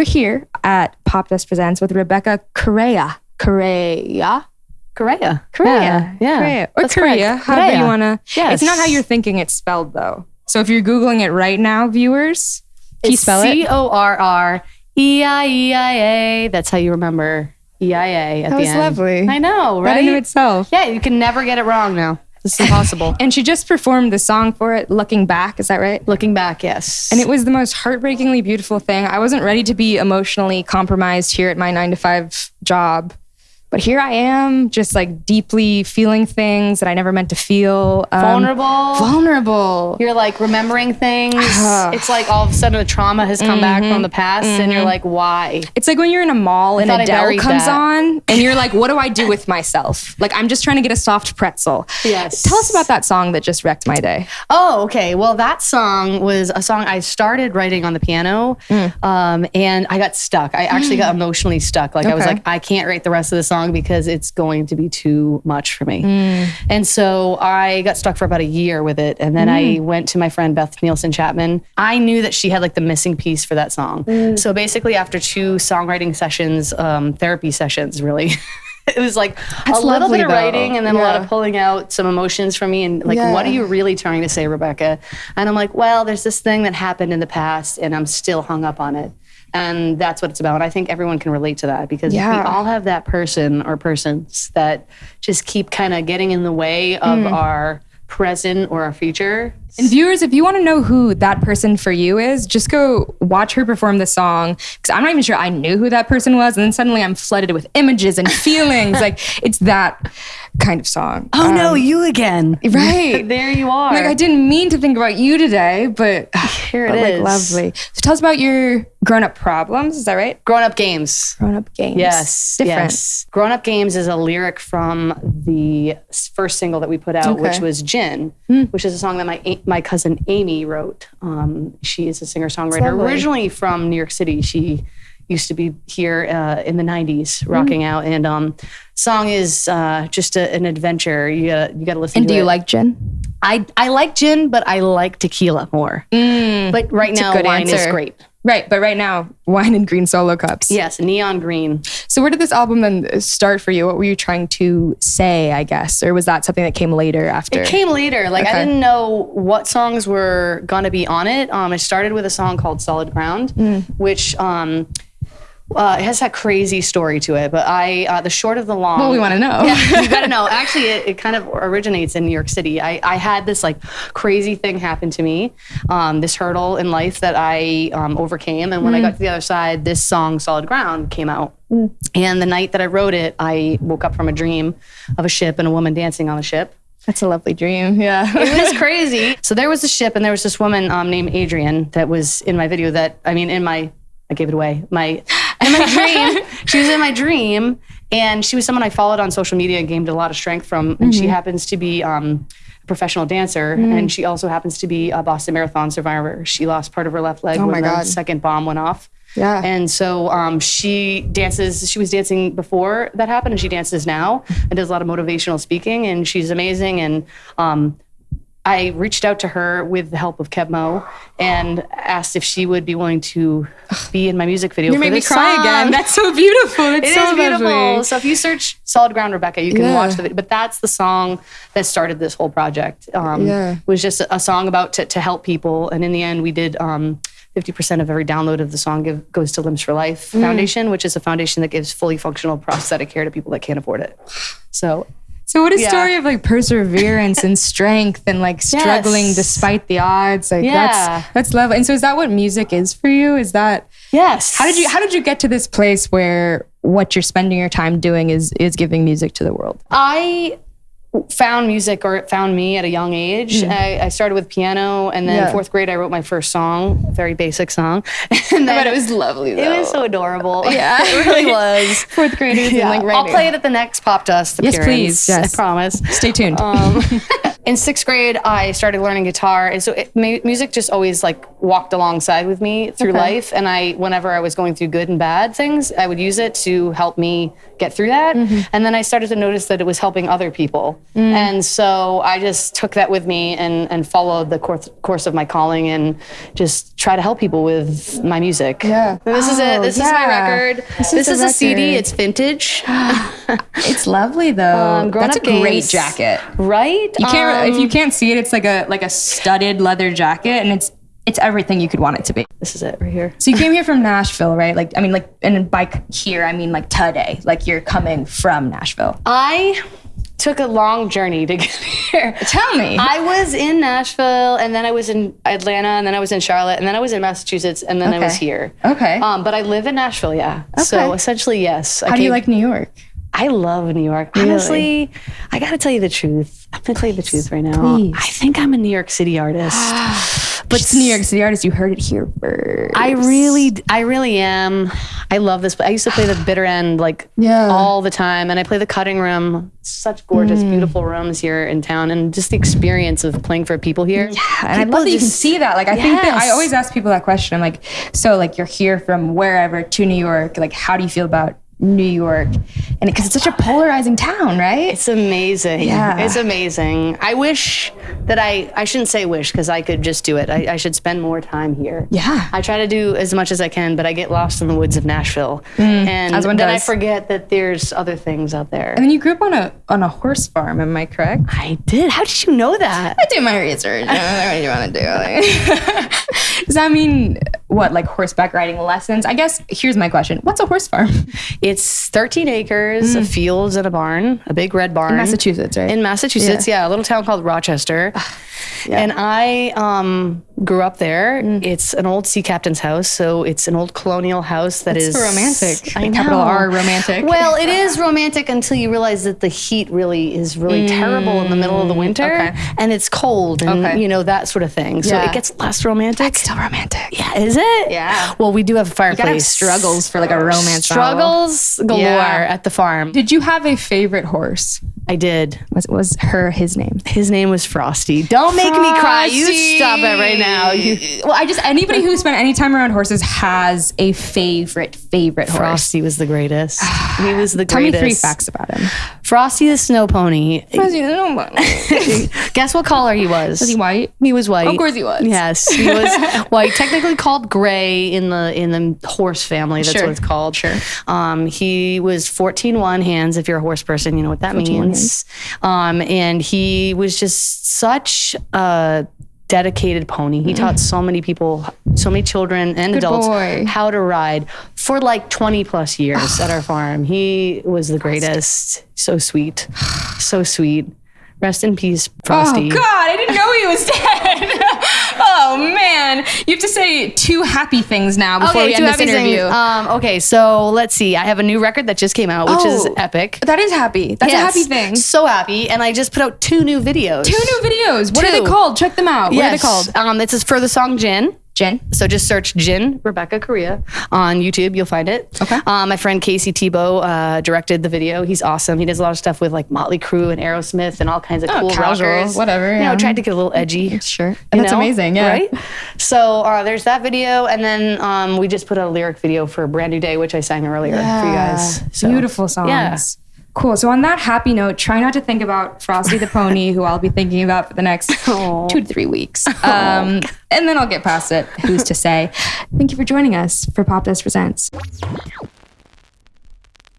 We're here at Popdust Presents with Rebecca Correia. Correa. Korea. Korea. Yeah. Korea. Or That's Korea, correct. however Korea. you want to. Yes. It's not how you're thinking it's spelled, though. So if you're Googling it right now, viewers, can you spell it? O R R E I E I A. That's how you remember E I A at That the was lovely. I know, That right? in itself. yeah, you can never get it wrong now. It's impossible. And she just performed the song for it, Looking Back. Is that right? Looking back, yes. And it was the most heartbreakingly beautiful thing. I wasn't ready to be emotionally compromised here at my nine to five job. But here I am, just like deeply feeling things that I never meant to feel. Um, vulnerable. Vulnerable. you're like remembering things. it's like all of a sudden a trauma has come back from the past, and you're like, why? It's like when you're in a mall and Adele comes that. on and you're like, what do I do with myself? Like, I'm just trying to get a soft pretzel. Yes. Tell us about that song that just wrecked my day. Oh, okay. Well, that song was a song I started writing on the piano, Mm. um, and I got stuck. I actually got emotionally stuck. Like I was like, I can't write the rest of the song because it's going to be too much for me. Mm. And so I got stuck for about a year with it, and then Mm. I went to my friend Beth Nielsen Chapman. I knew that she had like the missing piece for that song. Mm. So basically, after two songwriting sessions, um, therapy sessions, really. It was like a little lovely, bit of though. writing and then a lot of pulling out some emotions from me and like, Yeah. what are you really trying to say, Rebecca? And I'm like, well, there's this thing that happened in the past and I'm still hung up on it. And that's what it's about. And I think everyone can relate to that because Yeah. we all have that person or persons that just keep kind of getting in the way of Mm. our present or our future. And viewers, if you want to know who that person for you is, just go watch her perform the song. Because I'm not even sure I knew who that person was. And then suddenly I'm flooded with images and feelings. like, it's that kind of song. Oh no, Um, you again. Right. there you are. Like I didn't mean to think about you today, but Here it but, like, lovely. So tell us about your grown-up problems. Is that right? Grown up games. Grown-up games. Yes. different. Yes. Grown Up Games is a lyric from the first single that we put out, which was Gin, which is a song that my my cousin Amy wrote. Um, she is a singer songwriter originally from New York City. She used to be here uh, in the '90s, rocking out. And um, song is uh, just a, an adventure. You gotta you gotta listen. And to do you like gin? I I like gin, but I like tequila more. but right now, wine is great. Right, but right now, wine and green solo cups. Yes, neon green. So where did this album then start for you? What were you trying to say, I guess? Or was that something that came later after? It came later. Like Okay. I didn't know what songs were gonna be on it. Um, it started with a song called "Solid Ground," Mm. which um, uh, it has that crazy story to it. But I, uh, the short of the long. well, we want to know. yeah, you gotta know. Actually, it, it kind of originates in New York City. I, I had this like crazy thing happen to me, um, this hurdle in life that I um, overcame. And when Mm. I got to the other side, this song, Solid Ground, came out. And the night that I wrote it, I woke up from a dream of a ship and a woman dancing on the ship. That's a lovely dream. Yeah. It was crazy. So there was a ship, and there was this woman um, named Adrian that was in my video. That I mean, in my I gave it away. My in my dream, she was in my dream, and she was someone I followed on social media and gained a lot of strength from. And she happens to be. Um, a Professional dancer, and she also happens to be a Boston Marathon survivor. She lost part of her left leg Oh when my the God. second bomb went off. Yeah. And so um, she dances, she was dancing before that happened, and she dances now and does a lot of motivational speaking, and she's amazing. And um, I reached out to her with the help of Keb' Mo' and asked if she would be willing to be in my music video. you made me cry song. again. That's so beautiful. It's It so is beautiful. So if you search "Solid Ground Rebecca," you can Yeah. watch the video. But that's the song that started this whole project. Um, Yeah. was just a, a song about to, to help people, and in the end, we did. Um, 50% of every download of the song give, goes to Limbs for Life Mm. Foundation, which is a foundation that gives fully functional prosthetic care to people that can't afford it. So So what a Yeah. story of like perseverance and strength and like struggling Yes. despite the odds. Like Yeah. that's that's lovely. And so is that what music is for you? Is that yes, how did you how did you get to this place where what you're spending your time doing is is giving music to the world? I found music or it found me at a young age. I, I started with piano and then. Yeah. fourth grade I wrote my first song, a very basic song. And then it was lovely It was so adorable. Yeah. it really was. fourth graders Yeah. and like I'll play it at the next Popdust Yes, appearance. please. Yes. I promise. Stay tuned. Um, in sixth grade, I started learning guitar, and so it, mu- music just always like walked alongside with me through Okay. life. And I, whenever I was going through good and bad things, I would use it to help me get through that. Mm-hmm. And then I started to notice that it was helping other people, Mm. and so I just took that with me and and followed the course course of my calling and just try to help people with my music. Yeah. And this is it. Oh, This is my record. This This, is is, a CD. It's vintage. It's lovely though. Um, That's a great Games. jacket. right? You can't if Um, you can't see it. It's like a like a studded leather jacket, and it's it's everything you could want it to be. This is it right here. So you came here from Nashville, right? Like I mean, like and by here I mean like today. Like you're coming from Nashville. I took a long journey to get here. Tell me. I was in Nashville, and then I was in Atlanta, and then I was in Charlotte, and then I was in Massachusetts, and then I was here. okay. Um, but I live in Nashville, yeah. Okay. So essentially, yes. I How do you like New York? I love New York. Honestly, I got to tell you the truth. I'm going to tell you the truth right now. please. I think I'm a New York City artist. But it's New York City artist. You heard it here first. I really, I really am. I love this. I used to play the bitter end like Yeah. all the time, and I play the cutting room. Such gorgeous, mm. beautiful rooms here in town, and just the experience of playing for people here. Yeah, and I love that you can see that. Like I think that I always ask people that question. I'm like, so like you're here from wherever to New York. Like how do you feel about New York? And because it's such a polarizing town, right? It's amazing. Yeah. It's amazing. I wish that I, I shouldn't say wish because I could just do it. I, I should spend more time here. Yeah. I try to do as much as I can, but I get lost in the woods of Nashville. and Mm, one then I forget that there's other things out there. And then you grew up on a on a horse farm. Am I correct? I did. How did you know that? I do my research. I don't know what you want to do. Like, does that mean what, like horseback riding lessons? I guess here's my question: What's a horse farm? It's 13 acres of fields and a barn, a big red barn. Mm. Massachusetts, right? In Massachusetts, yeah. a little town called Rochester. And I um, grew up there. Mm. It's an old sea captain's house, so it's an old colonial house that is so romantic. I know. Capital R, romantic. Well, it is romantic until you realize that the heat really is really terrible in the middle of the winter, Mm, okay. and it's cold, and Okay. you know that sort of thing. So Yeah. it gets less romantic. still romantic. yeah, is it? Yeah. Well, we do have a Gotta have fireplace. struggles for like a romance novel. Struggles galore Yeah. at the farm. Did you have a favorite horse? I did. Was was her his name? His name was Frosty. Don't make me cry. You stop it right now. You, well, I just anybody who spent any time around horses has a favorite favorite horse. Frosty was the greatest. He was the greatest. Tell me three facts about him. Frosty the snow pony. Was Guess what color he was? he white? He was white. Of course he was. Yes, he was white. Technically called gray in the in the horse family. That's Sure. what it's called. Sure. Um, he was 14 one hands. If you're a horse person, you know what that means. Um, and he was just such a dedicated pony. He taught so many people, so many children and adults boy. how to ride for like 20 plus years at our farm. He was the greatest. So sweet. So sweet. Rest in peace, Frosty. Oh God, I didn't know he was dead. oh man, you have to say two happy things now before we two end this interview. things. Um, okay, so let's see. I have a new record that just came out, which is Oh. epic. that is happy. That's Yes. a happy thing. So happy, and I just put out two new videos. Two new videos. What are they called? Check them out. What Yes. are they called? Um, it's for the song Gin. Jen. So just search Gin Rebecca Correia on YouTube. You'll find it. Okay. Um, my friend Casey Tebo uh, directed the video. He's awesome. He does a lot of stuff with like Motley Crue and Aerosmith and all kinds of Oh, cool casual, rockers. whatever, You yeah. know, tried to get a little edgy. Sure. you That's know? amazing. Yeah. Right? So uh, there's that video. And then um, we just put out a lyric video for Brand New Day, which I sang earlier for you guys. So, Beautiful songs. Yeah. Cool. So on that happy note, try not to think about Frosty the Pony, who I'll be thinking about for the next Aw. two to three weeks. Um, and then I'll get past it. Who's to say? Thank you for joining us for Popdust Presents.